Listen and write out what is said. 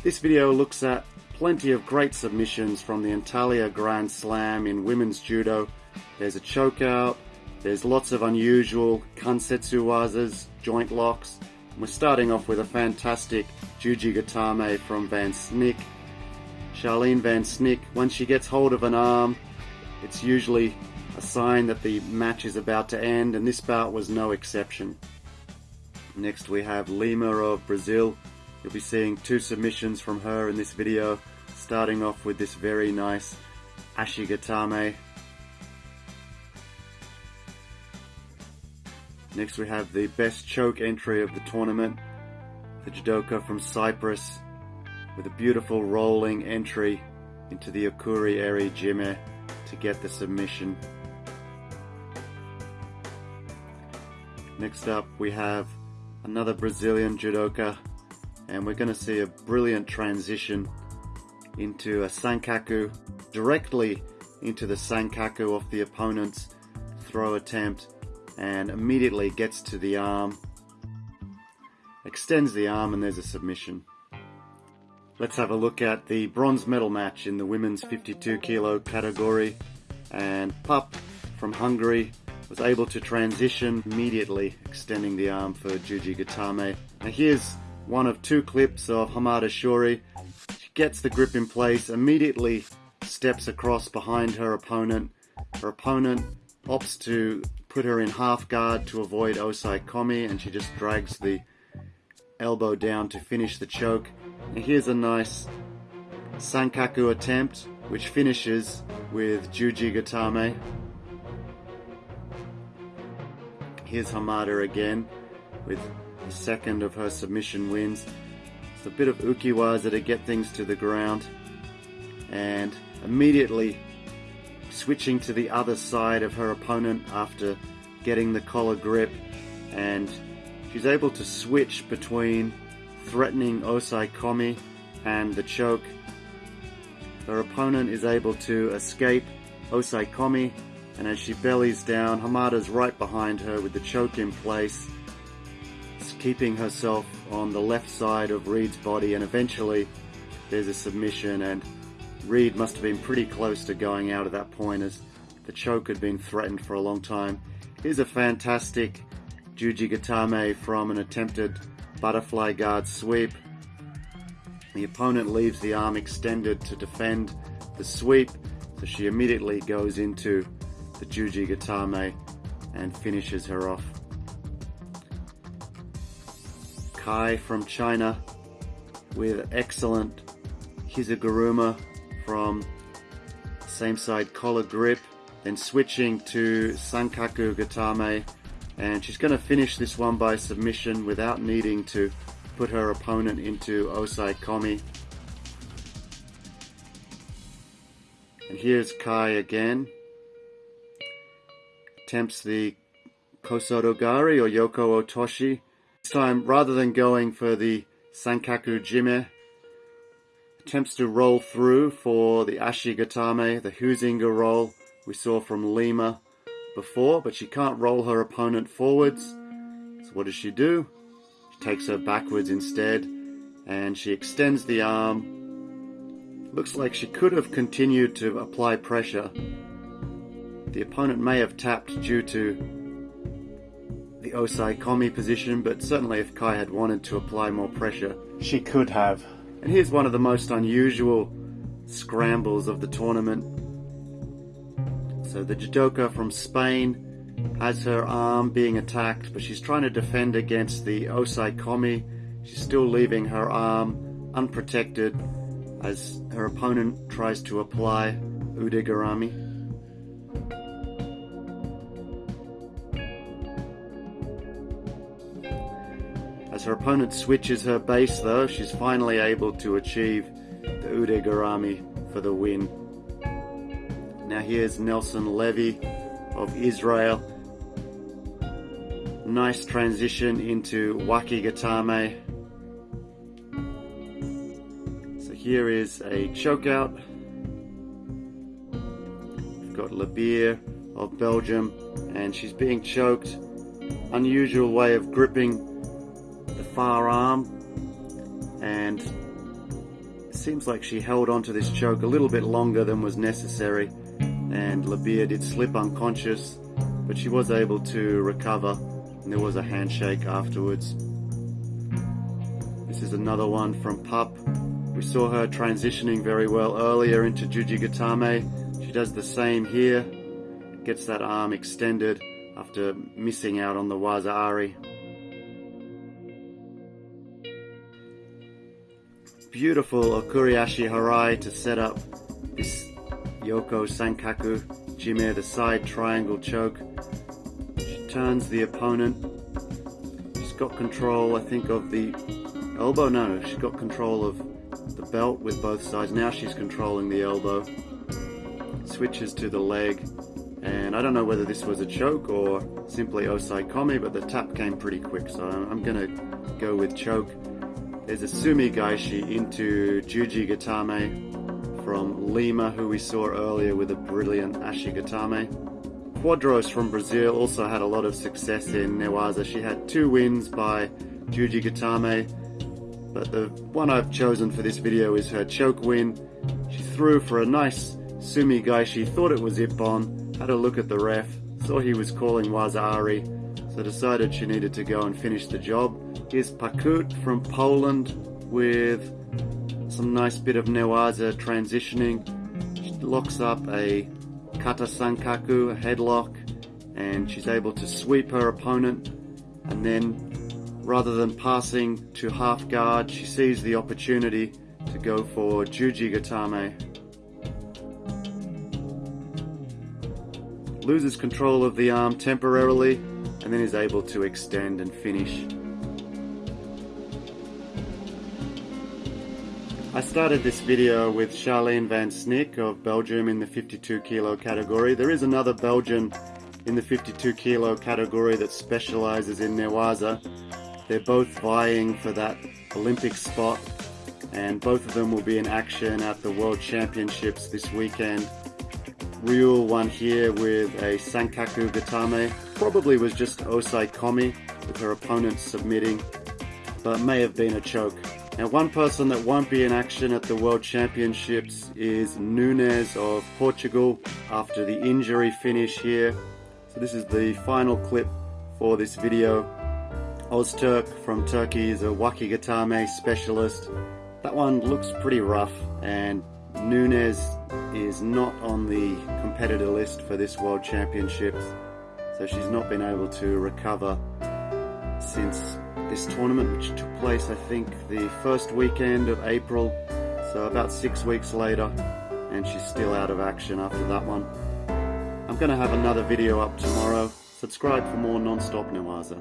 This video looks at plenty of great submissions from the Antalya Grand Slam in women's judo. There's a chokeout, there's lots of unusual kansetsu wazas, joint locks. We're starting off with a fantastic Juji Gatame from Van Snick. Charlene Van Snick, when she gets hold of an arm, it's usually a sign that the match is about to end, and this bout was no exception. Next we have Lima of Brazil. You'll be seeing two submissions from her in this video, starting off with this very nice Ashigatame. Next we have the best choke entry of the tournament, the judoka from Cyprus, with a beautiful rolling entry into the Okuri Eri Jime to get the submission. Next up we have another Brazilian judoka and we're going to see a brilliant transition into a Sankaku directly into the Sankaku of the opponent's throw attempt and immediately gets to the arm extends the arm and there's a submission. Let's have a look at the bronze medal match in the women's 52 kilo category and Pupp from Hungary was able to transition immediately extending the arm for Juji Gatame. Now here's one of two clips of Hamada Shuri. She gets the grip in place, immediately steps across behind her opponent. Her opponent opts to put her in half guard to avoid Osae Komi and she just drags the elbow down to finish the choke. And here's a nice Sankaku attempt which finishes with Juji Gatame. Here's Hamada again with the second of her submission wins. It's a bit of ukiwaza to get things to the ground and immediately switching to the other side of her opponent after getting the collar grip and she's able to switch between threatening Osae Komi and the choke. Her opponent is able to escape Osae Komi and as she bellies down, Hamada's right behind her with the choke in place keeping herself on the left side of Reed's body and eventually there's a submission and Reed must have been pretty close to going out at that point as the choke had been threatened for a long time. Here's a fantastic Juji Gatame from an attempted butterfly guard sweep. The opponent leaves the arm extended to defend the sweep, so she immediately goes into the Juji Gatame and finishes her off. Kai from China with excellent Hizaguruma from same side collar grip then switching to Sankaku Gatame and she's going to finish this one by submission without needing to put her opponent into Osae Komi. And here's Kai again. Attempts the Kosotogari or Yoko Otoshi time, rather than going for the Sankaku Jime, attempts to roll through for the Ashigatame, the Huizinga roll we saw from Lima before, but she can't roll her opponent forwards. So what does she do? She takes her backwards instead, and she extends the arm. Looks like she could have continued to apply pressure. The opponent may have tapped due to the Osae Komi position, but certainly if Kai had wanted to apply more pressure, she could have. And here's one of the most unusual scrambles of the tournament. So the judoka from Spain has her arm being attacked, but she's trying to defend against the Osae Komi. She's still leaving her arm unprotected as her opponent tries to apply Udegarami. As her opponent switches her base though, she's finally able to achieve the Udegarami for the win. Now here's Nelson Levy of Israel. Nice transition into Wakigatame. So here is a chokeout. We've got Libeer of Belgium and she's being choked. Unusual way of gripping far arm and seems like she held onto this choke a little bit longer than was necessary and Libeer did slip unconscious but she was able to recover and there was a handshake afterwards. This is another one from Pupp. We saw her transitioning very well earlier into Jujigatame. She does the same here, gets that arm extended after missing out on the Waza Beautiful Okuriashi Harai to set up this Yoko Sankaku Jime, the side triangle choke. She turns the opponent. She's got control, I think, of the elbow. No, she's got control of the belt with both sides. Now she's controlling the elbow. Switches to the leg. And I don't know whether this was a choke or simply Osae Komi, but the tap came pretty quick, so I'm gonna go with choke. There's a Sumi Gaeshi into Juji Gatame from Lima, who we saw earlier with a brilliant Ashigatame. Quadros from Brazil also had a lot of success in Newaza. She had two wins by Juji Gatame, but the one I've chosen for this video is her choke win. She threw for a nice Sumi Gaeshi, thought it was Ippon, had a look at the ref, saw he was calling Wazari, so decided she needed to go and finish the job. Here's Pacut from Poland with some nice bit of Newaza transitioning. She locks up a Kata Sankaku, a headlock, and she's able to sweep her opponent and then rather than passing to half guard, she sees the opportunity to go for Juji Gatame. Loses control of the arm temporarily and then is able to extend and finish. I started this video with Charlene van Snick of Belgium in the 52 kilo category. There is another Belgian in the 52 kilo category that specializes in Newaza. They're both vying for that Olympic spot and both of them will be in action at the World Championships this weekend. Ryul one here with a Sankaku Gatame. Probably was just Osae Komi with her opponent submitting, but may have been a choke. Now one person that won't be in action at the World Championships is Nunes of Portugal after the injury finish here. So this is the final clip for this video. Ozturk from Turkey is a Wakigatame specialist. That one looks pretty rough and Nunes is not on the competitor list for this World Championships. So she's not been able to recover since this tournament, which took place, I think, the first weekend of April, so about six weeks later, and she's still out of action after that one. I'm going to have another video up tomorrow. Subscribe for more non-stop Newaza.